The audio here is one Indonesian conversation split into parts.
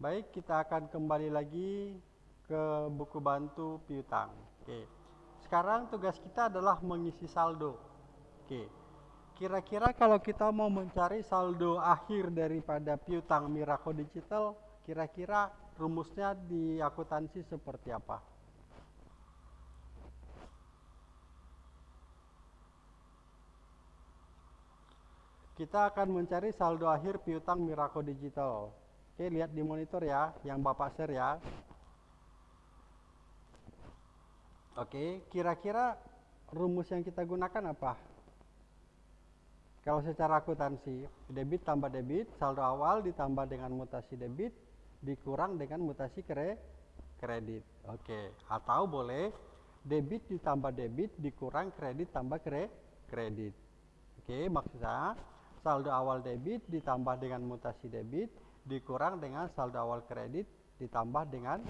Baik, kita akan kembali lagi ke buku bantu piutang. Oke. Sekarang tugas kita adalah mengisi saldo. Oke. Kira-kira kalau kita mau mencari saldo akhir daripada piutang Miraco Digital, kira-kira rumusnya di akuntansi seperti apa? Kita akan mencari saldo akhir piutang Miraco Digital. Oke, lihat di monitor ya, yang Bapak share ya. Oke, kira-kira rumus yang kita gunakan apa? Kalau secara akuntansi, debit tambah debit, saldo awal ditambah dengan mutasi debit, dikurang dengan mutasi kre kredit. Oke, atau boleh debit ditambah debit, dikurang kredit tambah kre kredit. Oke, maksudnya saldo awal debit ditambah dengan mutasi debit, dikurang dengan saldo awal kredit ditambah dengan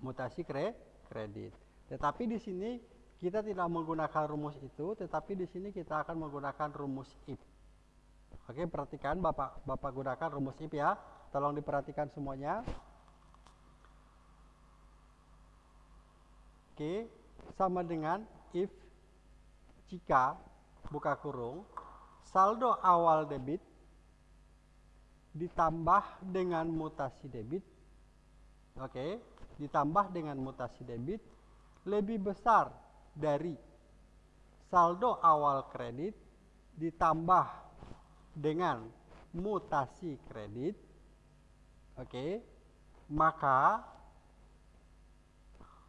mutasi kre kredit. Tetapi di sini kita tidak menggunakan rumus itu, tetapi di sini kita akan menggunakan rumus if. Oke, perhatikan Bapak Bapak gunakan rumus if ya. Tolong diperhatikan semuanya. Oke, sama dengan if jika buka kurung saldo awal debit ditambah dengan mutasi debit. Oke okay, ditambah dengan mutasi debit lebih besar dari saldo awal kredit ditambah dengan mutasi kredit. Oke okay, maka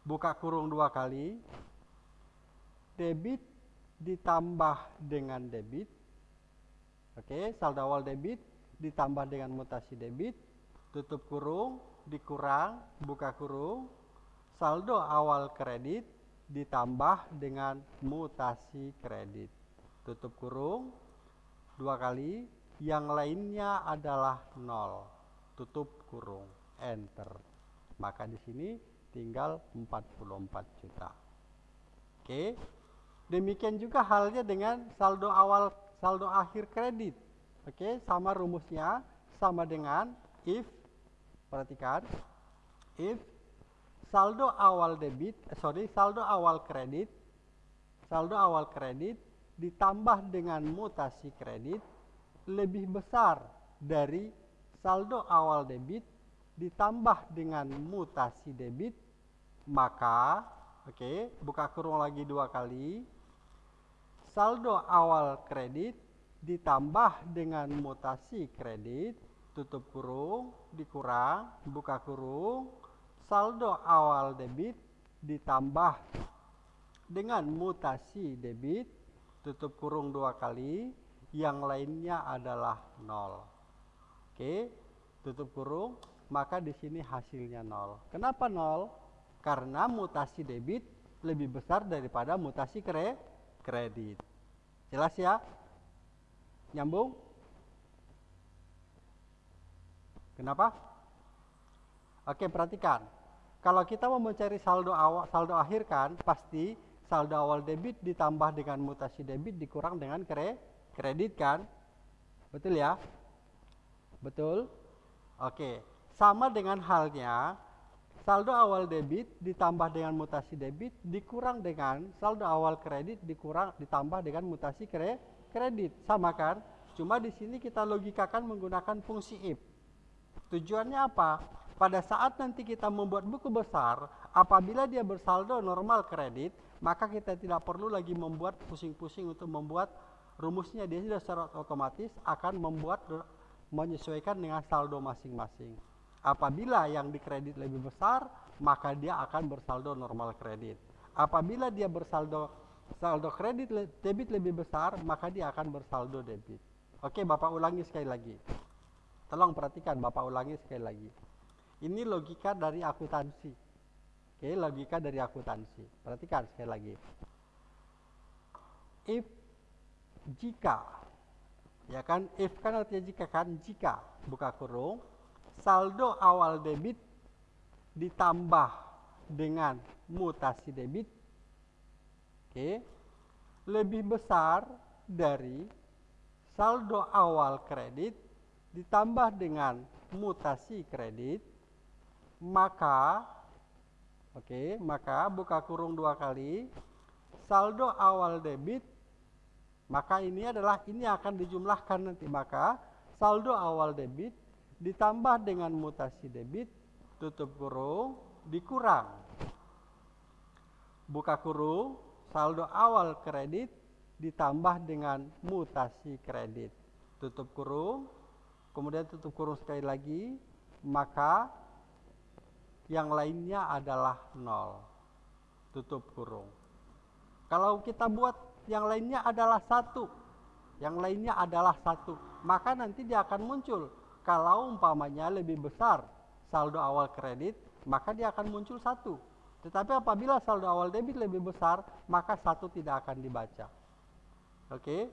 buka kurung dua kali. Debit ditambah dengan debit. Oke okay, saldo awal debit ditambah dengan mutasi debit, tutup kurung, dikurang, buka kurung, saldo awal kredit ditambah dengan mutasi kredit. Tutup kurung dua kali, yang lainnya adalah nol. Tutup kurung, enter. Maka di sini tinggal 44 juta. Oke. Demikian juga halnya dengan saldo awal saldo akhir kredit Oke, sama rumusnya sama dengan if perhatikan if saldo awal debit eh, sorry saldo awal kredit saldo awal kredit ditambah dengan mutasi kredit lebih besar dari saldo awal debit ditambah dengan mutasi debit maka oke okay, buka kurung lagi dua kali saldo awal kredit ditambah dengan mutasi kredit tutup kurung dikurang buka kurung saldo awal debit ditambah dengan mutasi debit tutup kurung dua kali yang lainnya adalah nol. Oke tutup kurung maka di sini hasilnya nol. Kenapa nol? Karena mutasi debit lebih besar daripada mutasi kre kredit. Jelas ya Nyambung? Kenapa? Oke, perhatikan. Kalau kita mau mencari saldo awal, saldo akhir kan, pasti saldo awal debit ditambah dengan mutasi debit dikurang dengan kre, kredit kan? Betul ya? Betul? Oke. Sama dengan halnya saldo awal debit ditambah dengan mutasi debit dikurang dengan saldo awal kredit dikurang ditambah dengan mutasi kre, kredit. Sama kan? Cuma di sini kita logikakan menggunakan fungsi if. Tujuannya apa? Pada saat nanti kita membuat buku besar, apabila dia bersaldo normal kredit, maka kita tidak perlu lagi membuat pusing-pusing untuk membuat rumusnya. Dia sudah secara otomatis akan membuat menyesuaikan dengan saldo masing-masing. Apabila yang dikredit lebih besar, maka dia akan bersaldo normal kredit. Apabila dia bersaldo saldo kredit debit lebih besar, maka dia akan bersaldo debit. Oke, Bapak ulangi sekali lagi. Tolong perhatikan, Bapak ulangi sekali lagi. Ini logika dari akuntansi. Oke, logika dari akuntansi. Perhatikan sekali lagi. If jika ya kan if kan artinya jika kan jika buka kurung saldo awal debit ditambah dengan mutasi debit Lebih besar dari saldo awal kredit ditambah dengan mutasi kredit, maka oke, maka buka kurung dua kali. Saldo awal debit maka ini adalah ini akan dijumlahkan nanti. Maka saldo awal debit ditambah dengan mutasi debit tutup kurung dikurang. Buka kurung saldo awal kredit ditambah dengan mutasi kredit. Tutup kurung kemudian tutup kurung sekali lagi maka yang lainnya adalah nol. Tutup kurung. Kalau kita buat yang lainnya adalah satu yang lainnya adalah satu maka nanti dia akan muncul. Kalau umpamanya lebih besar saldo awal kredit, maka dia akan muncul satu. Tetapi apabila saldo awal debit lebih besar, maka satu tidak akan dibaca. Oke?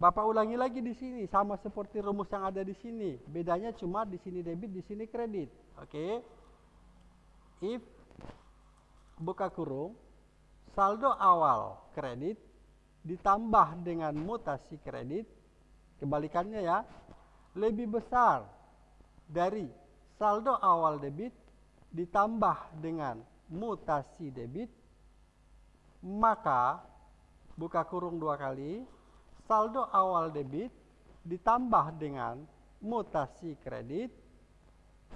Bapak ulangi lagi di sini, sama seperti rumus yang ada di sini. Bedanya cuma di sini debit, di sini kredit. Oke? If buka kurung, saldo awal kredit ditambah dengan mutasi kredit, kebalikannya ya, lebih besar dari saldo awal debit ditambah dengan mutasi debit, maka buka kurung dua kali, saldo awal debit ditambah dengan mutasi kredit,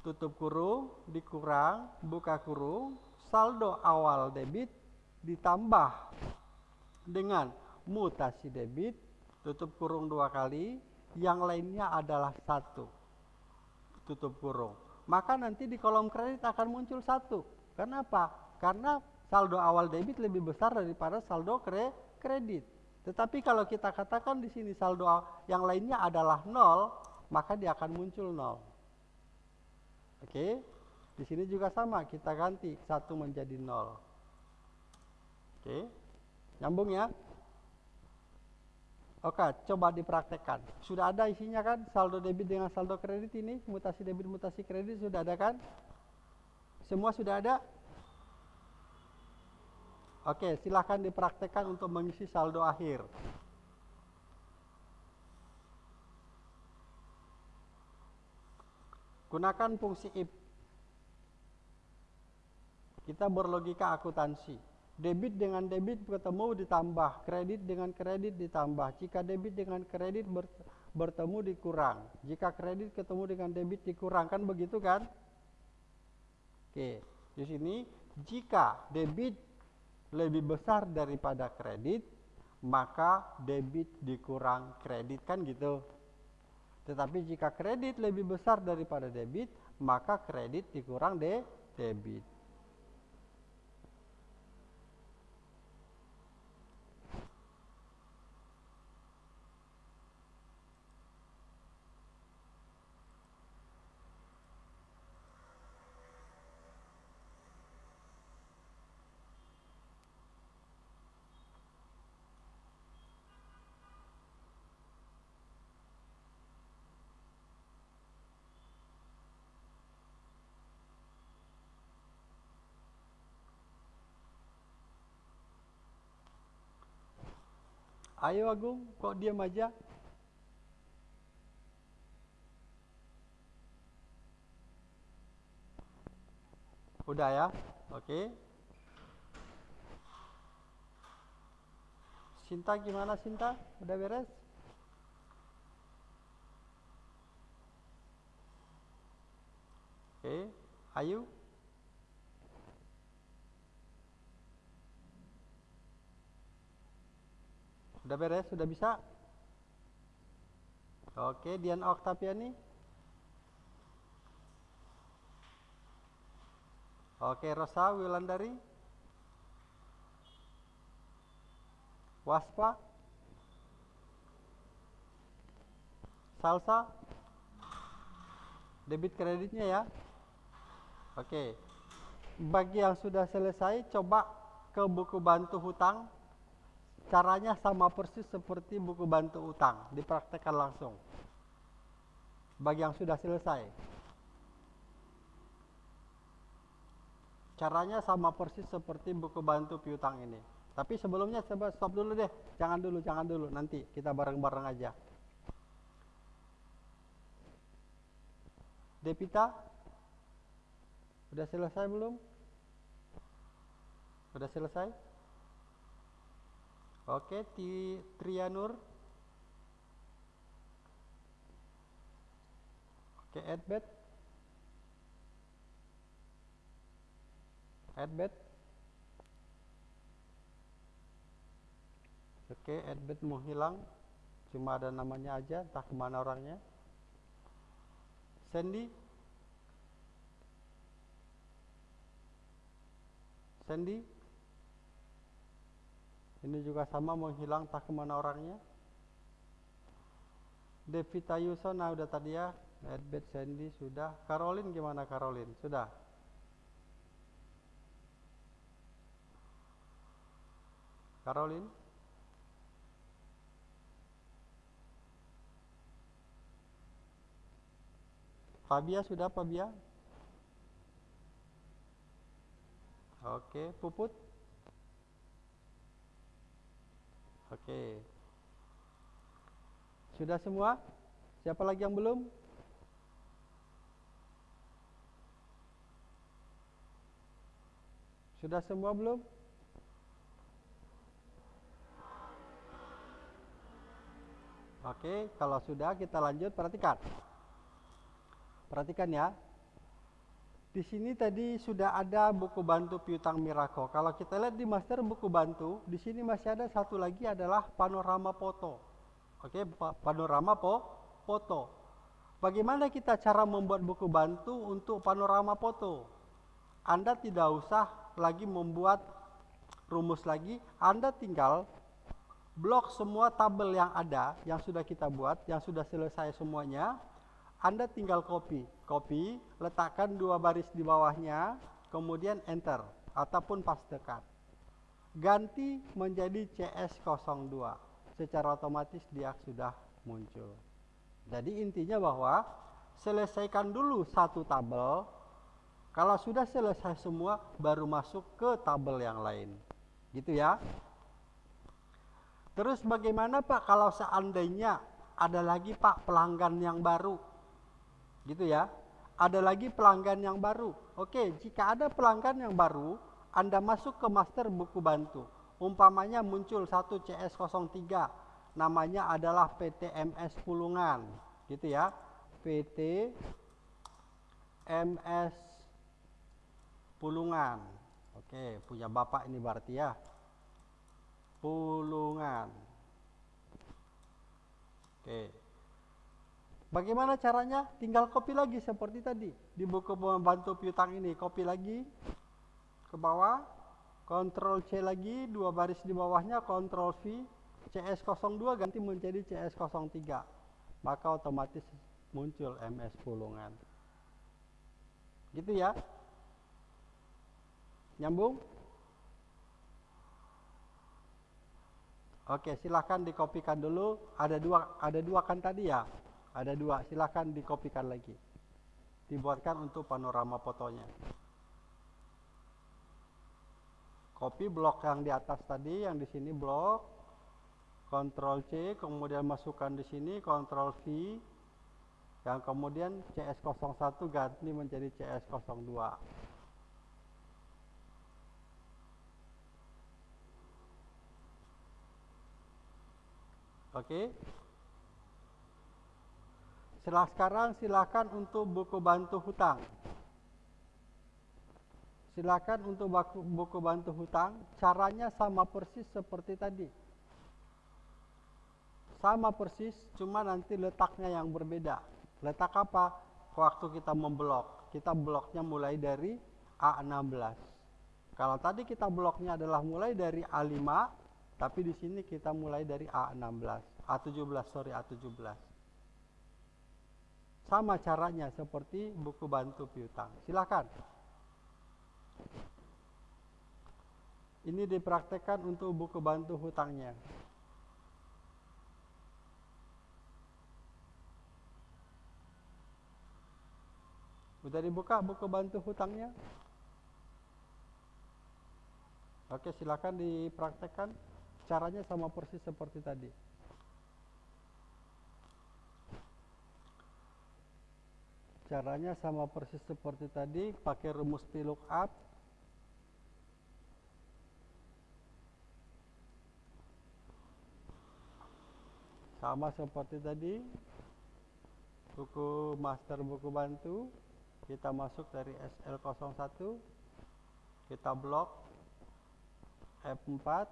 tutup kurung, dikurang, buka kurung, saldo awal debit ditambah dengan mutasi debit, tutup kurung dua kali, yang lainnya adalah satu tutup kurung maka nanti di kolom kredit akan muncul satu. Kenapa? Karena saldo awal debit lebih besar daripada saldo kre kredit. Tetapi kalau kita katakan di sini saldo yang lainnya adalah nol maka dia akan muncul nol. Oke? Di sini juga sama kita ganti satu menjadi nol. Oke? Nyambung ya Oke, coba dipraktekkan. Sudah ada isinya kan? Saldo debit dengan saldo kredit ini, mutasi debit, mutasi kredit sudah ada kan? Semua sudah ada? Oke, silahkan dipraktekkan untuk mengisi saldo akhir. Gunakan fungsi if. Kita berlogika akuntansi. Debit dengan debit bertemu ditambah, kredit dengan kredit ditambah. Jika debit dengan kredit bertemu dikurang. Jika kredit ketemu dengan debit dikurangkan begitu kan? Oke, di sini jika debit lebih besar daripada kredit, maka debit dikurang kredit kan gitu. Tetapi jika kredit lebih besar daripada debit, maka kredit dikurang de debit. Ayo Agung, kok diam aja? Udah ya? Oke. Sinta gimana Sinta? Udah beres? Oke, Ayu? Sudah beres? Sudah bisa? Oke, Dian Oktaviani. Oke, Rosa Wilandari. Waspa. Salsa. Debit kreditnya ya. Oke. Bagi yang sudah selesai, coba ke buku bantu hutang Caranya sama persis seperti buku bantu utang, dipraktekkan langsung. Bagi yang sudah selesai. Caranya sama persis seperti buku bantu piutang ini. Tapi sebelumnya coba stop dulu deh. Jangan dulu, jangan dulu. Nanti kita bareng-bareng aja. Devita? Sudah selesai belum? Sudah selesai? Oke, Ti Trianur. Oke, Edbet. Edbet. Oke, Edbet mau hilang. Cuma ada namanya aja, entah ke mana orangnya. Sandy. Sandy. Ini juga sama menghilang tak ke mana orangnya. Devita Yusona udah tadi ya. Edbet Sandy sudah. Caroline gimana Caroline? Sudah. Caroline? Fabia sudah Fabia? Oke, Puput? Oke. Sudah semua? Siapa lagi yang belum? Sudah semua belum? Oke, kalau sudah kita lanjut perhatikan. Perhatikan ya. Di sini tadi sudah ada buku bantu piutang Miraco. Kalau kita lihat di master buku bantu, di sini masih ada satu lagi adalah panorama foto. Oke, panorama po foto. Bagaimana kita cara membuat buku bantu untuk panorama foto? Anda tidak usah lagi membuat rumus lagi, Anda tinggal blok semua tabel yang ada, yang sudah kita buat, yang sudah selesai semuanya, anda tinggal copy, copy, letakkan dua baris di bawahnya, kemudian enter ataupun pastekan. Ganti menjadi CS02. Secara otomatis dia sudah muncul. Jadi intinya bahwa selesaikan dulu satu tabel. Kalau sudah selesai semua baru masuk ke tabel yang lain. Gitu ya. Terus bagaimana Pak kalau seandainya ada lagi Pak pelanggan yang baru Gitu ya. Ada lagi pelanggan yang baru. Oke, jika ada pelanggan yang baru, Anda masuk ke master buku bantu. Umpamanya muncul satu CS03, namanya adalah PT MS Pulungan. Gitu ya. PT MS Pulungan. Oke, punya Bapak ini berarti ya. Pulungan. Oke. Bagaimana caranya? Tinggal copy lagi seperti tadi. Di buku membantu piutang ini, copy lagi ke bawah, Ctrl C lagi, dua baris di bawahnya, Ctrl V, CS02 ganti menjadi CS03. Maka otomatis muncul MS Pulungan. Gitu ya. Nyambung? Oke, silahkan dikopikan dulu. Ada dua, ada dua kan tadi ya. Ada dua, silahkan dikopikan lagi. Dibuatkan untuk panorama fotonya. Copy blok yang di atas tadi, yang di sini blok. Ctrl C, kemudian masukkan di sini, Ctrl V. Yang kemudian CS01 ganti menjadi CS02. Oke. Setelah sekarang silakan untuk buku bantu hutang. Silakan untuk buku bantu hutang, caranya sama persis seperti tadi. Sama persis, cuma nanti letaknya yang berbeda. Letak apa? Waktu kita memblok. Kita bloknya mulai dari A16. Kalau tadi kita bloknya adalah mulai dari A5, tapi di sini kita mulai dari A16, A17, sorry A17. Sama caranya seperti buku bantu piutang. Silakan. Ini dipraktekkan untuk buku bantu hutangnya. Sudah dibuka buku bantu hutangnya? Oke, silakan dipraktekkan. Caranya sama persis seperti tadi. Caranya sama persis seperti tadi, pakai rumus VLOOKUP. Sama seperti tadi, buku master buku bantu, kita masuk dari SL01, kita blok F4,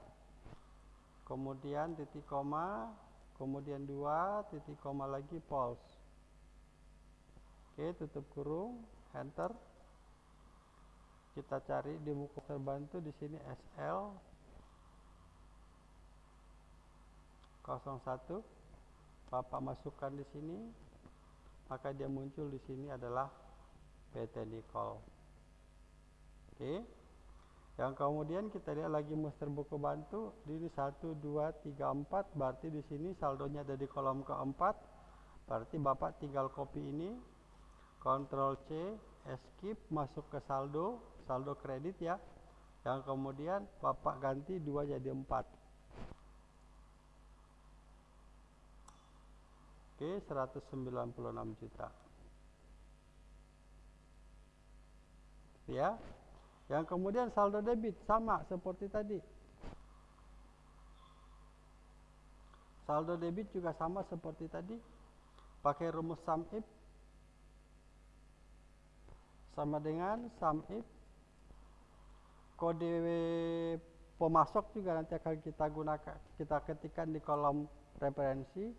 kemudian titik koma, kemudian dua titik koma lagi pulse. Oke, tutup kurung, enter. Kita cari di buku terbantu di sini SL 01. Bapak masukkan di sini, maka dia muncul di sini adalah PT Nicol. Oke. Yang kemudian kita lihat lagi muster buku bantu, ini 1 2 3 4 berarti di sini saldonya ada di kolom keempat. Berarti Bapak tinggal copy ini Ctrl C, escape masuk ke saldo, saldo kredit ya. Yang kemudian Bapak ganti 2 jadi 4. Oke, 196 juta. Ya. Yang kemudian saldo debit sama seperti tadi. Saldo debit juga sama seperti tadi. Pakai rumus sum if sama dengan sum if. Kode pemasok juga nanti akan kita gunakan kita ketikkan di kolom referensi.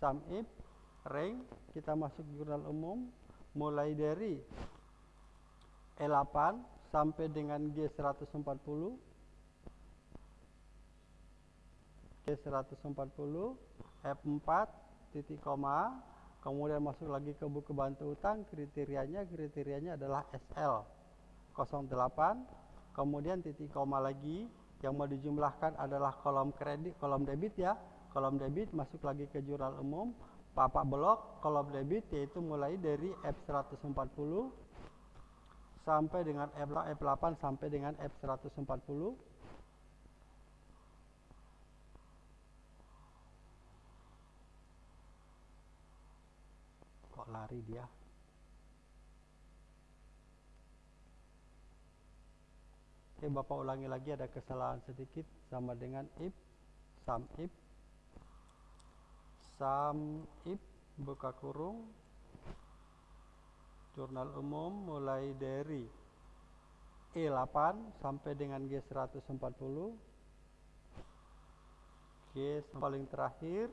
Sum if rank kita masuk jurnal umum mulai dari E8 sampai dengan G140 G140 F4 titik koma kemudian masuk lagi ke buku bantu utang kriterianya kriterianya adalah SL 08 kemudian titik koma lagi yang mau dijumlahkan adalah kolom kredit kolom debit ya. Kolom debit masuk lagi ke jurnal umum papak blok kolom debit yaitu mulai dari F140 sampai dengan F8 sampai dengan F140 lari dia. Oke Bapak ulangi lagi ada kesalahan sedikit sama dengan if sum if sum if buka kurung. Jurnal umum mulai dari E8 sampai dengan G140 G paling terakhir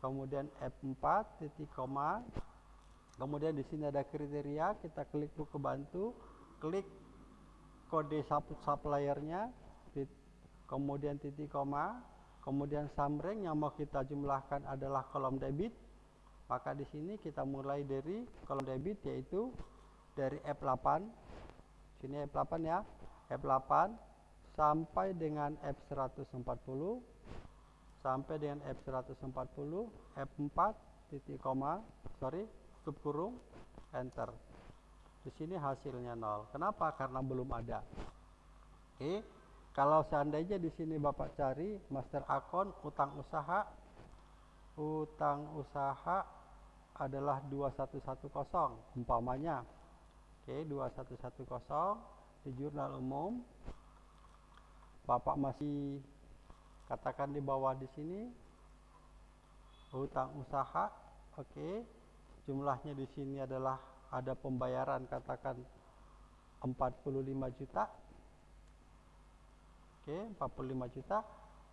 kemudian F4 titik koma Kemudian di sini ada kriteria, kita klik buku bantu, klik kode suppliernya, kemudian titik koma, kemudian samreng yang mau kita jumlahkan adalah kolom debit. Maka di sini kita mulai dari kolom debit yaitu dari F8. Sini F8 ya. F8 sampai dengan F140 sampai dengan F140 F4 titik koma sorry tutup kurung enter. Di sini hasilnya nol. Kenapa? Karena belum ada. Oke. Kalau seandainya di sini bapak cari master akun utang usaha. Utang usaha adalah 2110 umpamanya. Oke 2110 di jurnal umum. Bapak masih katakan di bawah di sini. Utang usaha. Oke jumlahnya di sini adalah ada pembayaran katakan 45 juta. Oke 45 juta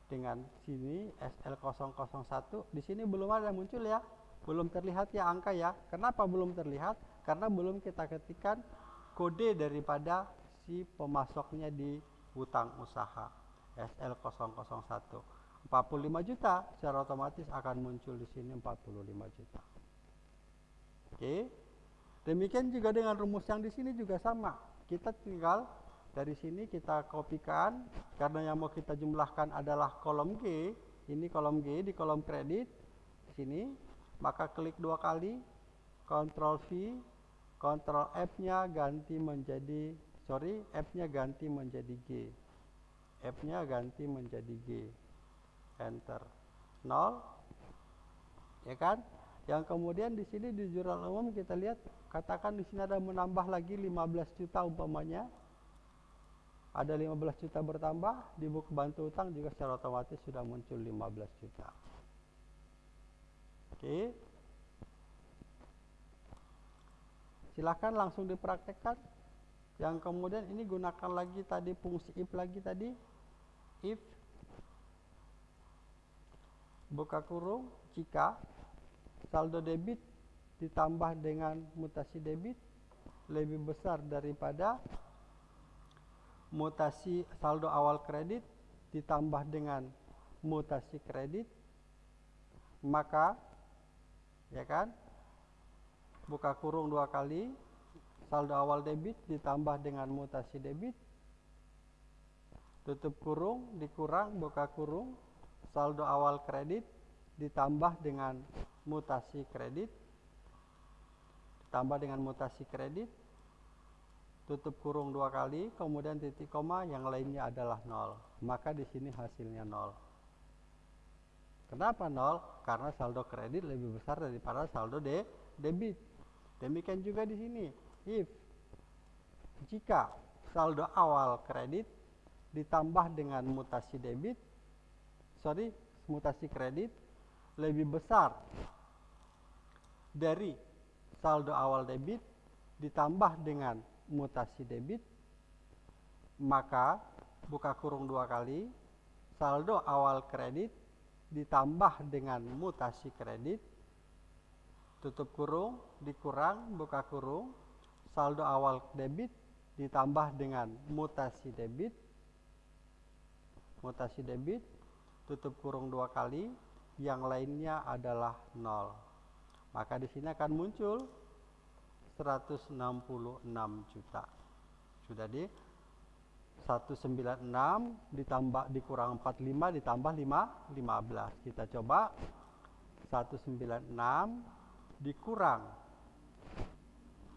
dengan sini SL001 di sini belum ada muncul ya. Belum terlihat ya angka ya. Kenapa belum terlihat? Karena belum kita ketikkan kode daripada si pemasoknya di hutang usaha SL001 45 juta secara otomatis akan muncul di sini 45 juta Oke. Demikian juga dengan rumus yang di sini juga sama. Kita tinggal dari sini kita kopikan karena yang mau kita jumlahkan adalah kolom G. Ini kolom G di kolom kredit di sini. Maka klik dua kali, Ctrl V, Ctrl F-nya ganti menjadi sorry, F-nya ganti menjadi G. F-nya ganti menjadi G. Enter. 0. Ya kan? Yang kemudian di sini di jurnal umum kita lihat katakan di sini ada menambah lagi 15 juta umpamanya. Ada 15 juta bertambah di buku bantu utang juga secara otomatis sudah muncul 15 juta. Oke. Silakan langsung dipraktekkan. Yang kemudian ini gunakan lagi tadi fungsi if lagi tadi if buka kurung jika saldo debit ditambah dengan mutasi debit lebih besar daripada mutasi saldo awal kredit ditambah dengan mutasi kredit maka ya kan buka kurung dua kali saldo awal debit ditambah dengan mutasi debit tutup kurung dikurang buka kurung saldo awal kredit ditambah dengan mutasi kredit ditambah dengan mutasi kredit tutup kurung dua kali kemudian titik koma yang lainnya adalah nol. Maka di sini hasilnya nol. Kenapa nol? Karena saldo kredit lebih besar daripada saldo de debit. Demikian juga di sini. If jika saldo awal kredit ditambah dengan mutasi debit sorry mutasi kredit lebih besar dari saldo awal debit ditambah dengan mutasi debit maka buka kurung dua kali saldo awal kredit ditambah dengan mutasi kredit tutup kurung dikurang buka kurung saldo awal debit ditambah dengan mutasi debit mutasi debit tutup kurung dua kali, yang lainnya adalah nol. Maka di sini akan muncul 166 juta. Sudah di 196 ditambah dikurang 45 ditambah 5 15. Kita coba 196 dikurang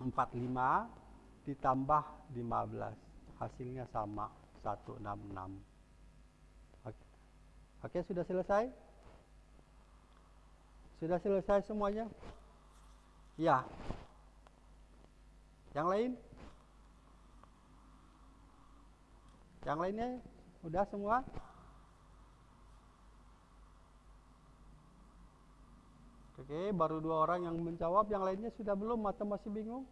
45 ditambah 15. Hasilnya sama 166. Oke, sudah selesai? Sudah selesai semuanya? Ya. Yang lain? Yang lainnya sudah semua? Oke, baru dua orang yang menjawab, yang lainnya sudah belum atau masih bingung?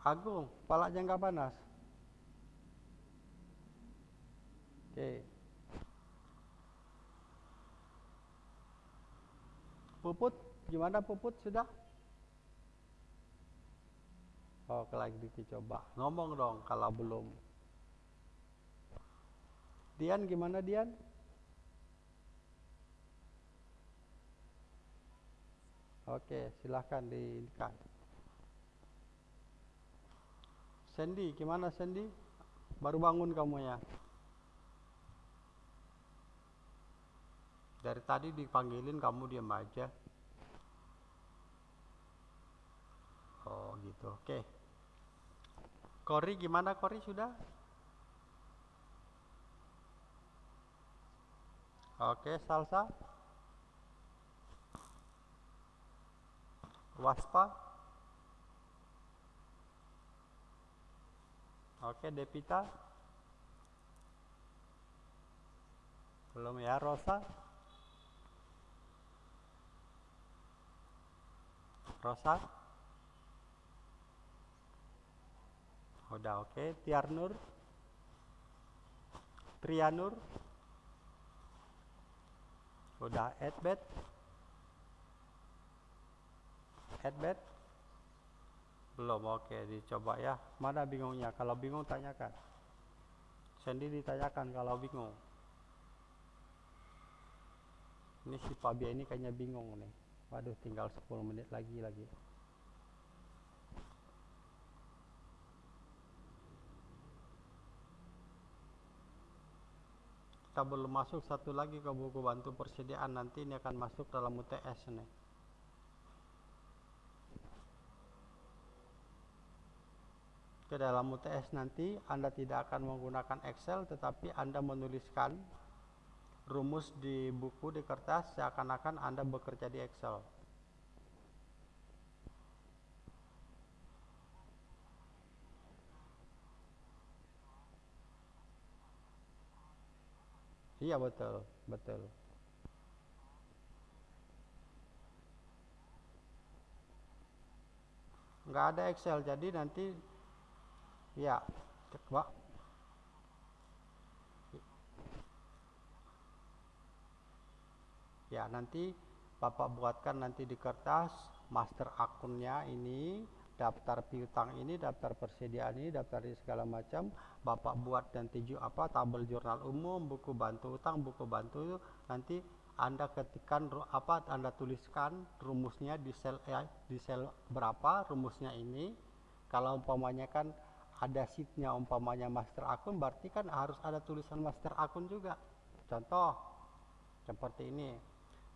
Agung, kepala jangka panas. Oke. Puput, gimana Puput sudah? Oh, lagi dicoba. Ngomong dong kalau belum. Dian gimana Dian? Oke, silahkan diikat. Sandy, gimana Sandy? Baru bangun kamu ya? Dari tadi dipanggilin kamu diam aja. Oh gitu, oke. Kori gimana Kori sudah? Oke, salsa. Waspa. Oke, Depita. Belum ya, Rosa. Rosa. Udah oke. Okay. Tiarnur Trianur udah Edbet. Edbet. Belum oke. Okay. dicoba ya. Mana bingungnya? Kalau bingung tanyakan. Sandy ditanyakan kalau bingung. Ini si Fabia ini kayaknya bingung nih Waduh, tinggal 10 menit lagi lagi. Kita belum masuk satu lagi ke buku bantu persediaan nanti ini akan masuk dalam UTS nih. Ke dalam UTS nanti Anda tidak akan menggunakan Excel tetapi Anda menuliskan rumus di buku di kertas seakan-akan Anda bekerja di Excel. Iya betul, betul. Nggak ada Excel, jadi nanti ya, coba ya nanti Bapak buatkan nanti di kertas master akunnya ini daftar piutang ini daftar persediaan ini daftar ini segala macam. Bapak buat nanti apa tabel jurnal umum buku bantu utang buku bantu nanti anda ketikkan apa Anda tuliskan rumusnya di sel eh, di sel berapa rumusnya ini. Kalau umpamanya kan ada sheetnya umpamanya master akun berarti kan harus ada tulisan master akun juga. Contoh seperti ini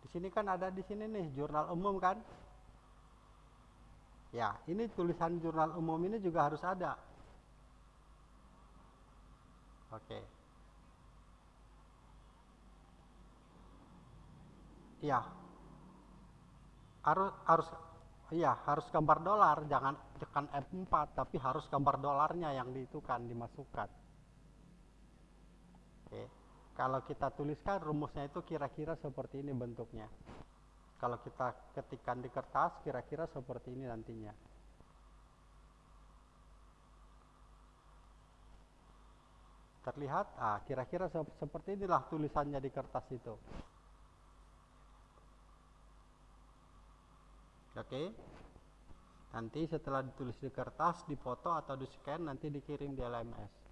di sini kan ada di sini nih jurnal umum kan? Ya, ini tulisan jurnal umum ini juga harus ada. Oke. Iya. Harus harus iya, harus gambar dolar, jangan tekan F4 tapi harus gambar dolarnya yang diitukan dimasukkan. Kalau kita tuliskan rumusnya itu kira-kira seperti ini bentuknya. Kalau kita ketikkan di kertas kira-kira seperti ini nantinya. Terlihat? Ah, kira-kira seperti inilah tulisannya di kertas itu. Oke. Nanti setelah ditulis di kertas, dipoto atau di scan nanti dikirim di LMS.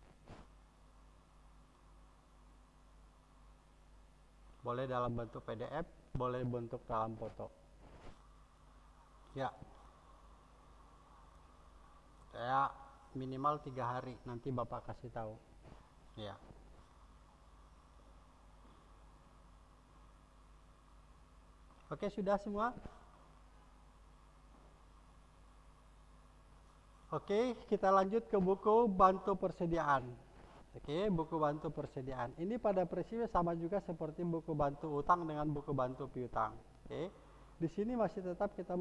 Boleh dalam bentuk PDF boleh bentuk dalam foto. Ya. Saya minimal tiga hari nanti bapak kasih tahu. Ya. Oke sudah semua? Oke, kita lanjut ke buku bantu persediaan. Oke, buku bantu persediaan. Ini pada prinsipnya sama juga seperti buku bantu utang dengan buku bantu piutang. Oke. Di sini masih tetap kita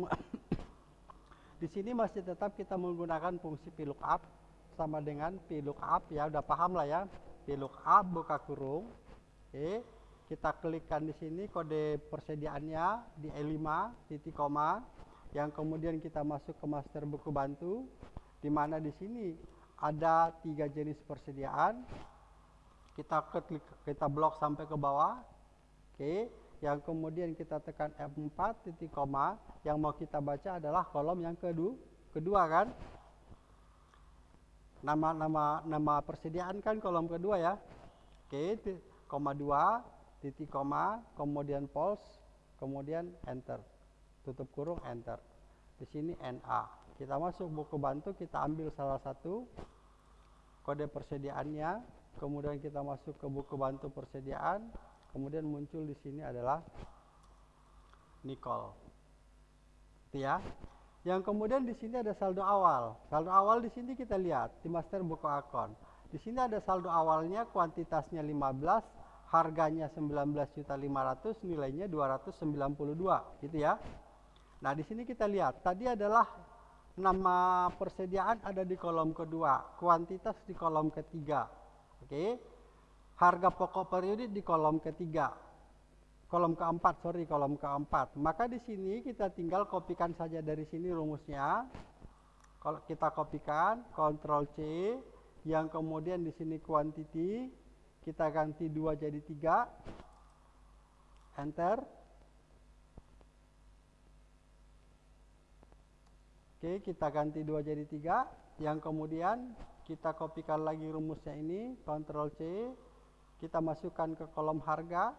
di sini masih tetap kita menggunakan fungsi VLOOKUP sama dengan VLOOKUP ya, udah paham lah ya. VLOOKUP buka kurung. Oke. Kita klikkan di sini kode persediaannya di E5 titik koma yang kemudian kita masuk ke master buku bantu di mana di sini ada tiga jenis persediaan. Kita klik kita blok sampai ke bawah. Oke. Okay. yang kemudian kita tekan F4 titik koma. Yang mau kita baca adalah kolom yang kedua kedua kan? Nama nama nama persediaan kan kolom kedua ya? Oke okay. koma dua titik koma kemudian pulse kemudian enter. Tutup kurung enter. Di sini NA kita masuk buku bantu kita ambil salah satu kode persediaannya. Kemudian kita masuk ke buku bantu persediaan. Kemudian muncul di sini adalah Nicole. Ya. Yang kemudian di sini ada saldo awal. Saldo awal di sini kita lihat di master buku akun di sini ada saldo awalnya kuantitasnya 15 harganya 19.500 nilainya 292 gitu ya. Nah di sini kita lihat tadi adalah nama persediaan ada di kolom kedua, kuantitas di kolom ketiga. Oke. Harga pokok periode di kolom ketiga. Kolom keempat, sorry, kolom keempat. Maka di sini kita tinggal kopikan saja dari sini rumusnya. Kalau kita kopikan, Ctrl C, yang kemudian di sini quantity, kita ganti 2 jadi 3. Enter Oke, kita ganti 2 jadi 3. Yang kemudian kita kopikan lagi rumusnya ini, Ctrl C. Kita masukkan ke kolom harga,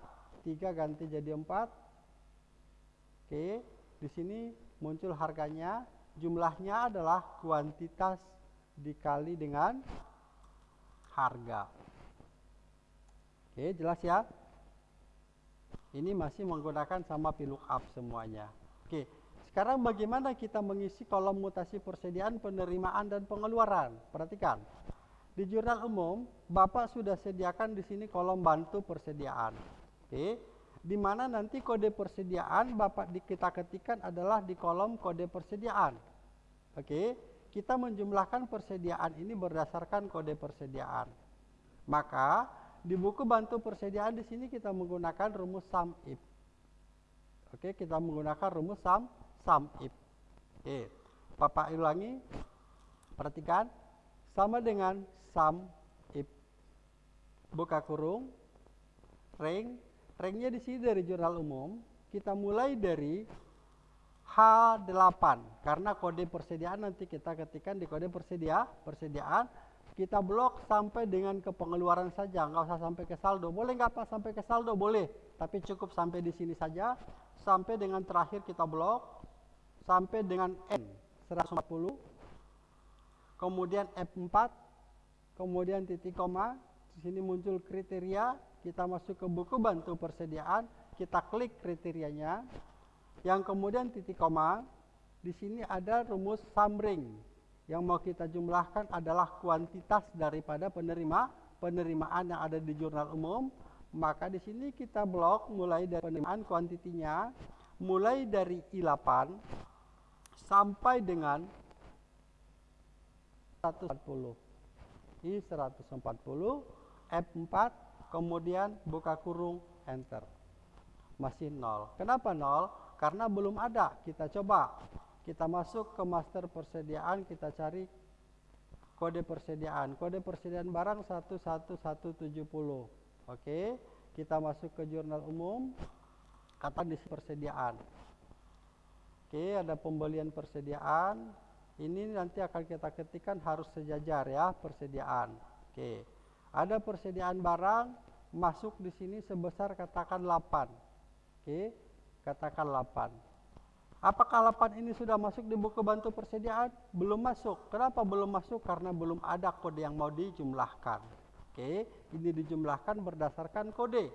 3 ganti jadi 4. Oke, di sini muncul harganya, jumlahnya adalah kuantitas dikali dengan harga. Oke, jelas ya? Ini masih menggunakan sama VLOOKUP semuanya. Sekarang bagaimana kita mengisi kolom mutasi persediaan, penerimaan dan pengeluaran? Perhatikan. Di jurnal umum, Bapak sudah sediakan di sini kolom bantu persediaan. Oke. Di mana nanti kode persediaan Bapak kita ketikkan adalah di kolom kode persediaan. Oke, kita menjumlahkan persediaan ini berdasarkan kode persediaan. Maka di buku bantu persediaan di sini kita menggunakan rumus sum if. Oke, kita menggunakan rumus sum sum if. Oke, Bapak ulangi. Perhatikan. Sama dengan sum if buka kurung. Ring. Ringnya di sini dari jurnal umum. Kita mulai dari H8 karena kode persediaan nanti kita ketikkan di kode persedia persediaan. Kita blok sampai dengan ke pengeluaran saja. Nggak usah sampai ke saldo. Boleh nggak pak? Sampai ke saldo boleh. Tapi cukup sampai di sini saja. Sampai dengan terakhir kita blok sampai dengan N 140 kemudian F4 kemudian titik koma di sini muncul kriteria kita masuk ke buku bantu persediaan kita klik kriterianya yang kemudian titik koma di sini ada rumus summing yang mau kita jumlahkan adalah kuantitas daripada penerima penerimaan yang ada di jurnal umum. Maka di sini kita blok mulai dari penerimaan kuantitinya mulai dari I8 sampai dengan 140. I 140 F4 kemudian buka kurung enter. Masih nol. Kenapa nol? Karena belum ada. Kita coba kita masuk ke master persediaan, kita cari kode persediaan. Kode persediaan barang 11170. Oke, kita masuk ke jurnal umum, kata di persediaan. Oke, ada pembelian persediaan. Ini nanti akan kita ketikkan harus sejajar ya, persediaan. Oke. Ada persediaan barang masuk di sini sebesar katakan 8. Oke, katakan 8. Apakah 8 ini sudah masuk di buku bantu persediaan? Belum masuk. Kenapa belum masuk? Karena belum ada kode yang mau dijumlahkan. Oke, ini dijumlahkan berdasarkan kode.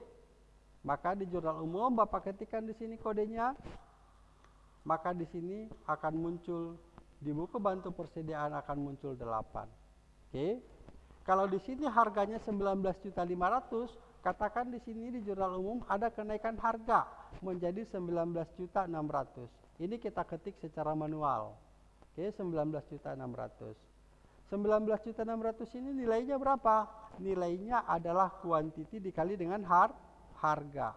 Maka di jurnal umum Bapak ketikkan di sini kodenya. Maka di sini akan muncul di buku bantu persediaan akan muncul 8. Oke. Kalau di sini harganya 19.500, katakan di sini di jurnal umum ada kenaikan harga menjadi 19.600. Ini kita ketik secara manual. Oke, 19.600. 19.600 ini nilainya berapa? Nilainya adalah kuantiti dikali dengan har harga.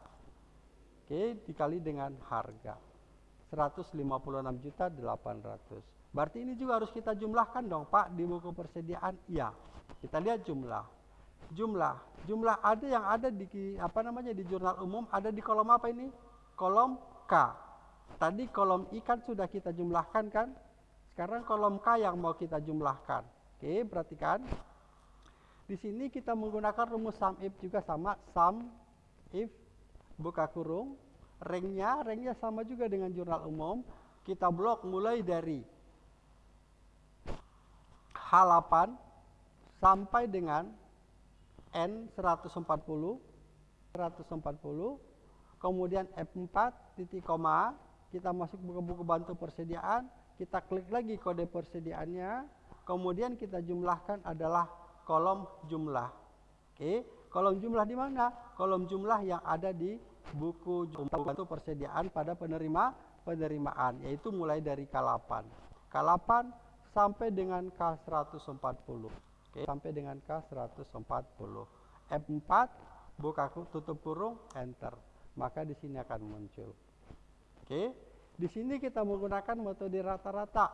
Oke, dikali dengan harga. 156.800. Berarti ini juga harus kita jumlahkan dong, Pak, di buku persediaan. Iya. Kita lihat jumlah. Jumlah, jumlah ada yang ada di apa namanya di jurnal umum ada di kolom apa ini? Kolom K. Tadi kolom I kan sudah kita jumlahkan kan? Sekarang kolom K yang mau kita jumlahkan. Oke, perhatikan. Di sini kita menggunakan rumus sum if juga sama sum if buka kurung ringnya ringnya sama juga dengan jurnal umum kita blok mulai dari H8 sampai dengan N 140 140 kemudian F4 titik koma kita masuk buku-buku bantu persediaan, kita klik lagi kode persediaannya, kemudian kita jumlahkan adalah kolom jumlah. Oke, kolom jumlah di mana? Kolom jumlah yang ada di buku bantu persediaan pada penerima penerimaan, yaitu mulai dari K8. K8 sampai dengan K140. Oke, sampai dengan K140. F4 buka tutup kurung enter. Maka di sini akan muncul. Oke. Di sini kita menggunakan metode rata-rata.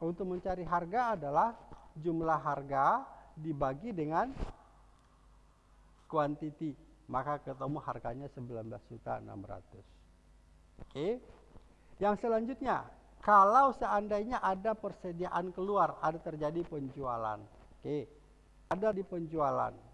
Untuk mencari harga adalah jumlah harga dibagi dengan kuantiti. Maka ketemu harganya 19.600. Oke. Yang selanjutnya, kalau seandainya ada persediaan keluar, ada terjadi penjualan. Oke. Ada di penjualan